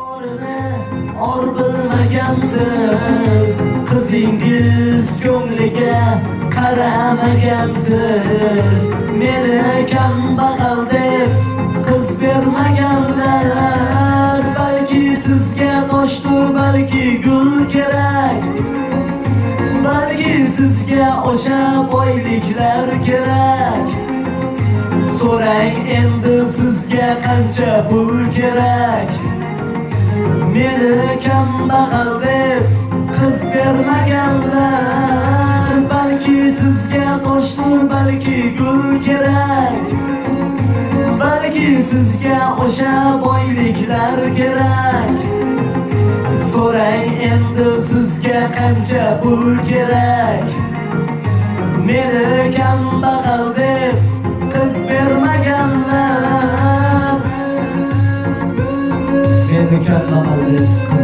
Orini or bilmagansiz qizingiz ko'ngliga qaramagansiz. Meni kambag'al deb qiz bermaganlar balki sizga toshdir balki gul kerak. Balki sizga o'sha boyliklar kerak. So'rang endi sizga qancha pul kerak? Meni kambag'al deb qiz bermaganlar balki sizga toshdir balki gul kerak. Balki sizga o'sha boyliklar kerak. So'rang endi sizga qancha pul kerak? Meni kambag'al deb bermaganlar